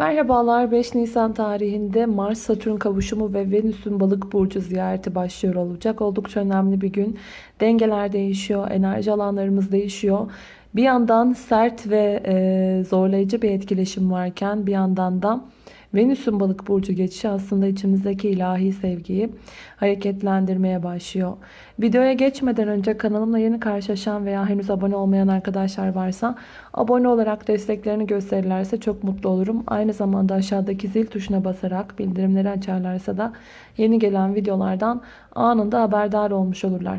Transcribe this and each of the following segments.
Merhabalar 5 Nisan tarihinde Mars Satürn kavuşumu ve Venüs'ün balık burcu ziyareti başlıyor olacak. Oldukça önemli bir gün. Dengeler değişiyor, enerji alanlarımız değişiyor. Bir yandan sert ve e, zorlayıcı bir etkileşim varken bir yandan da Venüs'ün balık burcu geçişi aslında içimizdeki ilahi sevgiyi hareketlendirmeye başlıyor. Videoya geçmeden önce kanalımla yeni karşılaşan veya henüz abone olmayan arkadaşlar varsa abone olarak desteklerini gösterirlerse çok mutlu olurum. Aynı zamanda aşağıdaki zil tuşuna basarak bildirimleri açarlarsa da yeni gelen videolardan anında haberdar olmuş olurlar.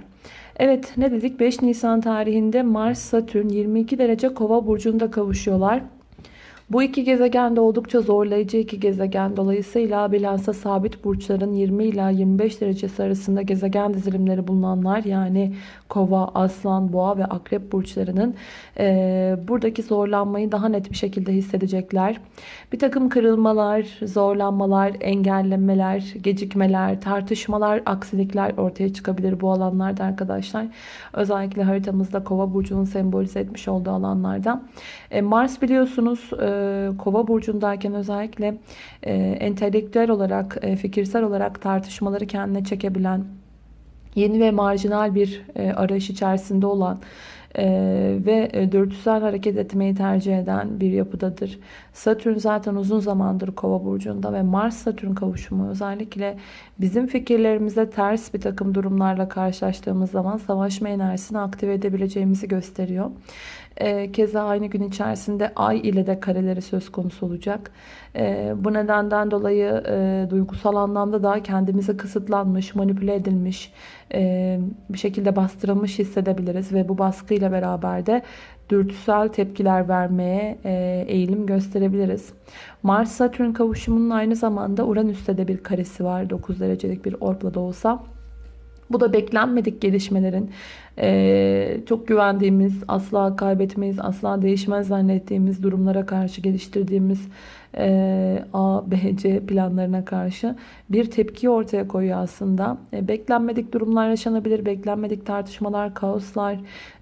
Evet ne dedik 5 Nisan tarihinde Mars Satürn 22 derece kova burcunda kavuşuyorlar. Bu iki gezegen de oldukça zorlayıcı iki gezegen. Dolayısıyla bilhassa sabit burçların 20 ila 25 derecesi arasında gezegen dizilimleri bulunanlar yani kova, aslan, boğa ve akrep burçlarının e, buradaki zorlanmayı daha net bir şekilde hissedecekler. Bir takım kırılmalar, zorlanmalar, engellemeler, gecikmeler, tartışmalar, aksilikler ortaya çıkabilir bu alanlarda arkadaşlar. Özellikle haritamızda kova burcunun sembolize etmiş olduğu alanlarda. E, Mars biliyorsunuz e, kova burcundayken özellikle e, entelektüel olarak, e, fikirsel olarak tartışmaları kendine çekebilen, yeni ve marjinal bir e, arayış içerisinde olan e, ve e, dürtüsel hareket etmeyi tercih eden bir yapıdadır. Satürn zaten uzun zamandır kova burcunda ve Mars Satürn kavuşumu özellikle bizim fikirlerimize ters bir takım durumlarla karşılaştığımız zaman savaşma enerjisini aktive edebileceğimizi gösteriyor. E, keza aynı gün içerisinde ay ile de kareleri söz konusu olacak. E, bu nedenden dolayı e, duygusal anlamda da kendimizi kısıtlanmış, manipüle edilmiş, e, bir şekilde bastırılmış hissedebiliriz. Ve bu baskıyla beraber de dürtüsel tepkiler vermeye e, eğilim gösterebiliriz. Mars-Satürn kavuşumunun aynı zamanda Uranüs'te de bir karesi var. 9 derecelik bir orbla da olsa. Bu da beklenmedik gelişmelerin ee, çok güvendiğimiz, asla kaybetmeyiz, asla değişmez zannettiğimiz durumlara karşı geliştirdiğimiz e, A, B, C planlarına karşı bir tepki ortaya koyuyor aslında. E, beklenmedik durumlar yaşanabilir, beklenmedik tartışmalar, kaoslar,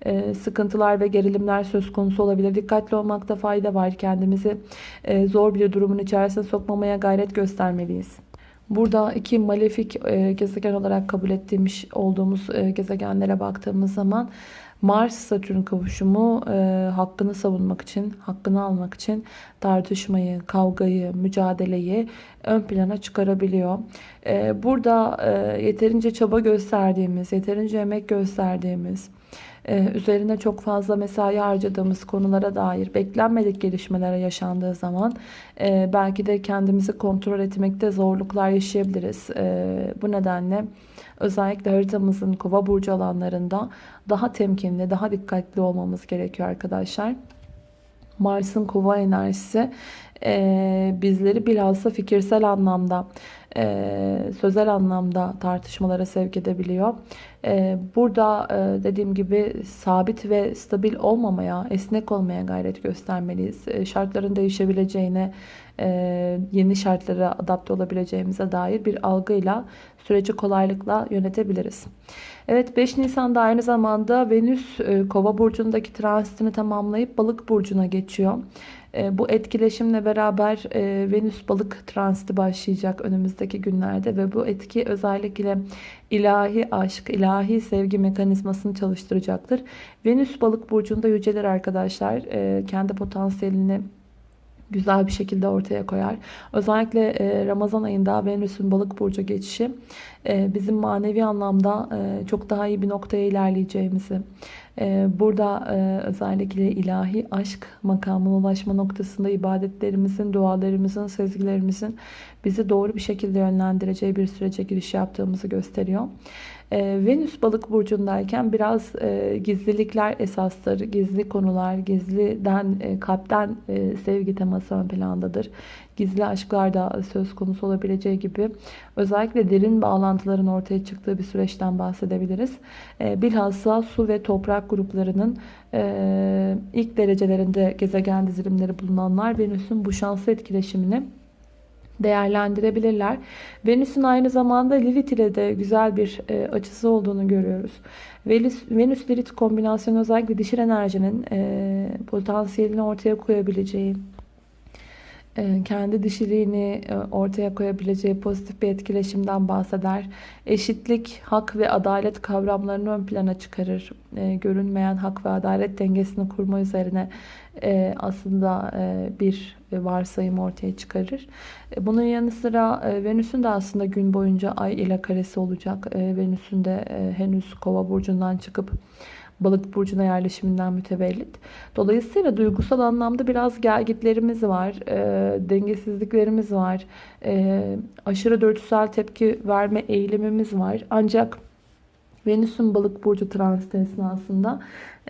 e, sıkıntılar ve gerilimler söz konusu olabilir. Dikkatli olmakta fayda var. Kendimizi zor bir durumun içerisine sokmamaya gayret göstermeliyiz. Burada iki malefik e, gezegen olarak kabul ettiğimiz olduğumuz e, gezegenlere baktığımız zaman Mars-Satürn kavuşumu e, hakkını savunmak için, hakkını almak için tartışmayı, kavgayı, mücadeleyi ön plana çıkarabiliyor. burada yeterince çaba gösterdiğimiz, yeterince emek gösterdiğimiz, üzerine çok fazla mesai harcadığımız konulara dair beklenmedik gelişmelere yaşandığı zaman e, belki de kendimizi kontrol etmekte zorluklar yaşayabiliriz. E, bu nedenle özellikle haritamızın kova burcu alanlarında daha temkinli, daha dikkatli olmamız gerekiyor arkadaşlar. Mars'ın kova enerjisi e, bizleri bilhassa fikirsel anlamda, e, sözel anlamda tartışmalara sevk edebiliyor. E, burada e, dediğim gibi sabit ve stabil olmamaya, esnek olmaya gayret göstermeliyiz. E, şartların değişebileceğine, e, yeni şartlara adapte olabileceğimize dair bir algıyla süreci kolaylıkla yönetebiliriz. Evet 5 Nisan'da aynı zamanda Venüs e, Kova burcundaki transitini tamamlayıp Balık burcuna geçiyor. E, bu etkileşimle beraber e, Venüs balık transiti başlayacak önümüzdeki günlerde ve bu etki özellikle ilahi aşk, ilahi sevgi mekanizmasını çalıştıracaktır. Venüs balık burcunda yüceler arkadaşlar e, kendi potansiyelini güzel bir şekilde ortaya koyar. Özellikle Ramazan ayında Venüs'ün balık burcu geçişi bizim manevi anlamda çok daha iyi bir noktaya ilerleyeceğimizi, burada e, özellikle ilahi aşk makamına ulaşma noktasında ibadetlerimizin, dualarımızın, sezgilerimizin bizi doğru bir şekilde yönlendireceği bir sürece giriş yaptığımızı gösteriyor. Ee, Venüs balık burcundayken biraz e, gizlilikler esastır. Gizli konular, gizliden, e, kalpten e, sevgi teması ön plandadır. Gizli aşklar da söz konusu olabileceği gibi özellikle derin bağlantıların ortaya çıktığı bir süreçten bahsedebiliriz. bilhassa su ve toprak gruplarının ilk derecelerinde gezegen dizilimleri bulunanlar Venüs'ün bu şanslı etkileşimini değerlendirebilirler. Venüs'ün aynı zamanda Lilith ile de güzel bir e, açısı olduğunu görüyoruz. Venüs-Lilith kombinasyonu özellikle dişil enerjinin e, potansiyelini ortaya koyabileceği, kendi dişiliğini e, ortaya koyabileceği pozitif bir etkileşimden bahseder. Eşitlik, hak ve adalet kavramlarını ön plana çıkarır. E, görünmeyen hak ve adalet dengesini kurma üzerine aslında bir varsayım ortaya çıkarır. Bunun yanı sıra Venüs'ün de aslında gün boyunca ay ile karesi olacak. Venüs'ün de henüz kova burcundan çıkıp balık burcuna yerleşiminden mütevellit. Dolayısıyla duygusal anlamda biraz gergitlerimiz var, e, dengesizliklerimiz var, e, aşırı dürtüsel tepki verme eğilimimiz var. Ancak Venüs'ün balık burcu transiti esnasında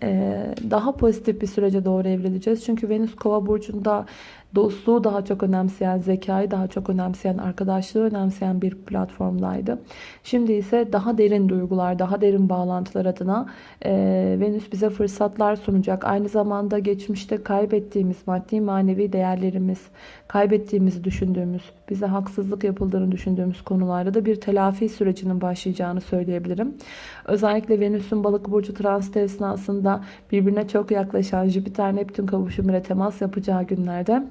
e, daha pozitif bir sürece doğru evrileceğiz. Çünkü Venüs kova burcunda dostluğu daha çok önemseyen, zekayı daha çok önemseyen, arkadaşlığı önemseyen bir platformdaydı. Şimdi ise daha derin duygular, daha derin bağlantılar adına e, Venüs bize fırsatlar sunacak. Aynı zamanda geçmişte kaybettiğimiz maddi manevi değerlerimiz, kaybettiğimizi düşündüğümüz, bize haksızlık yapıldığını düşündüğümüz konularda da bir telafi sürecinin başlayacağını söyleyebilirim. Özellikle Venüs'ün balık burcu transit esnasında birbirine çok yaklaşan Jüpiter-Neptün kavuşumuyla temas yapacağı günlerde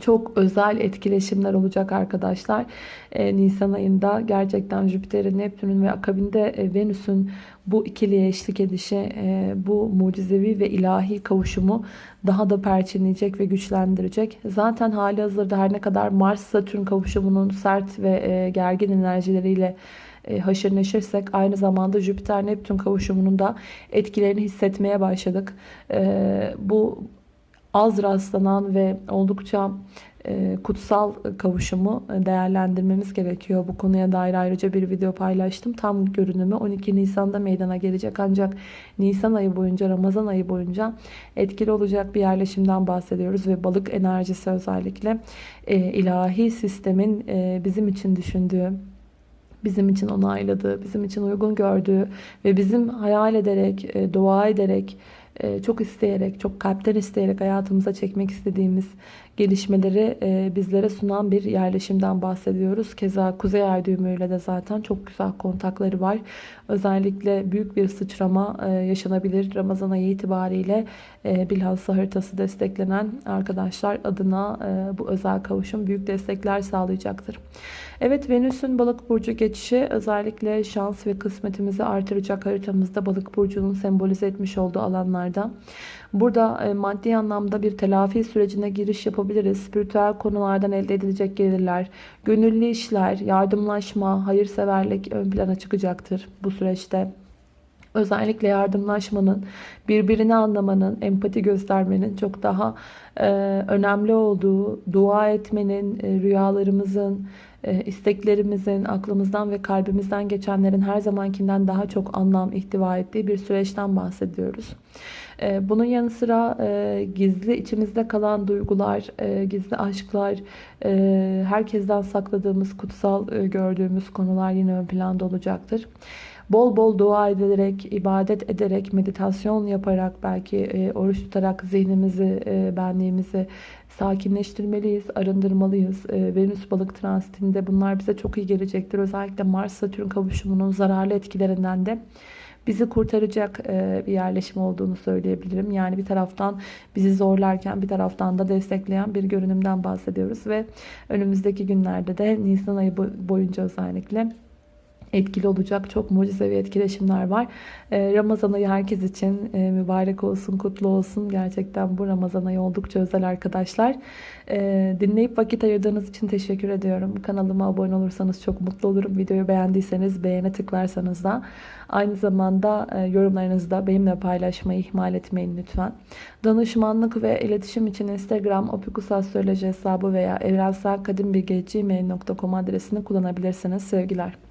çok özel etkileşimler olacak arkadaşlar. Ee, Nisan ayında gerçekten Jüpiter'in, Neptün'ün ve akabinde e, Venüs'ün bu ikiliye eşlik edişi, e, bu mucizevi ve ilahi kavuşumu daha da perçinleyecek ve güçlendirecek. Zaten hali hazırda her ne kadar Mars-Satürn kavuşumunun sert ve e, gergin enerjileriyle e, haşır neşirsek aynı zamanda Jüpiter-Neptün kavuşumunun da etkilerini hissetmeye başladık. E, bu az rastlanan ve oldukça e, kutsal kavuşumu değerlendirmemiz gerekiyor. Bu konuya dair ayrıca bir video paylaştım. Tam görünümü 12 Nisan'da meydana gelecek. Ancak Nisan ayı boyunca, Ramazan ayı boyunca etkili olacak bir yerleşimden bahsediyoruz. Ve balık enerjisi özellikle ilahi sistemin bizim için düşündüğü, bizim için onayladığı, bizim için uygun gördüğü ve bizim hayal ederek, e, dua ederek, e, çok isteyerek, çok kalpten isteyerek hayatımıza çekmek istediğimiz gelişmeleri e, bizlere sunan bir yerleşimden bahsediyoruz. Keza Kuzey Ay düğümüyle de zaten çok güzel kontakları var. Özellikle büyük bir sıçrama yaşanabilir. Ramazan ayı itibariyle bilhassa haritası desteklenen arkadaşlar adına bu özel kavuşum büyük destekler sağlayacaktır. Evet Venüs'ün balık burcu geçişi özellikle şans ve kısmetimizi artıracak haritamızda balık burcunun sembolize etmiş olduğu alanlarda. Burada e, maddi anlamda bir telafi sürecine giriş yapabiliriz. Spiritüel konulardan elde edilecek gelirler, gönüllü işler, yardımlaşma, hayırseverlik ön plana çıkacaktır bu süreçte. Özellikle yardımlaşmanın, birbirini anlamanın, empati göstermenin çok daha e, önemli olduğu, dua etmenin, e, rüyalarımızın, isteklerimizin, aklımızdan ve kalbimizden geçenlerin her zamankinden daha çok anlam ihtiva ettiği bir süreçten bahsediyoruz. E, bunun yanı sıra e, gizli içimizde kalan duygular, gizli aşklar, herkesten sakladığımız, kutsal gördüğümüz konular yine ön planda olacaktır. Bol bol dua ederek, ibadet ederek, meditasyon yaparak, belki oruç tutarak zihnimizi, benliğimizi sakinleştirmeliyiz, arındırmalıyız. E, Venüs balık transitinde bunlar bize çok iyi gelecektir. Özellikle Mars-Satürn kavuşumunun zararlı etkilerinden de bizi kurtaracak e, bir yerleşim olduğunu söyleyebilirim. Yani bir taraftan bizi zorlarken bir taraftan da destekleyen bir görünümden bahsediyoruz ve önümüzdeki günlerde de Nisan ayı boyunca özellikle etkili olacak çok mucizevi etkileşimler var. Ee, Ramazan ayı herkes için e, mübarek olsun, kutlu olsun. Gerçekten bu Ramazan ayı oldukça özel arkadaşlar. Ee, dinleyip vakit ayırdığınız için teşekkür ediyorum. Kanalıma abone olursanız çok mutlu olurum. Videoyu beğendiyseniz beğene tıklarsanız da aynı zamanda e, yorumlarınızı da benimle paylaşmayı ihmal etmeyin lütfen. Danışmanlık ve iletişim için Instagram opikusastroloji hesabı veya evrenselkadimbilgi.gmail.com adresini kullanabilirsiniz. Sevgiler.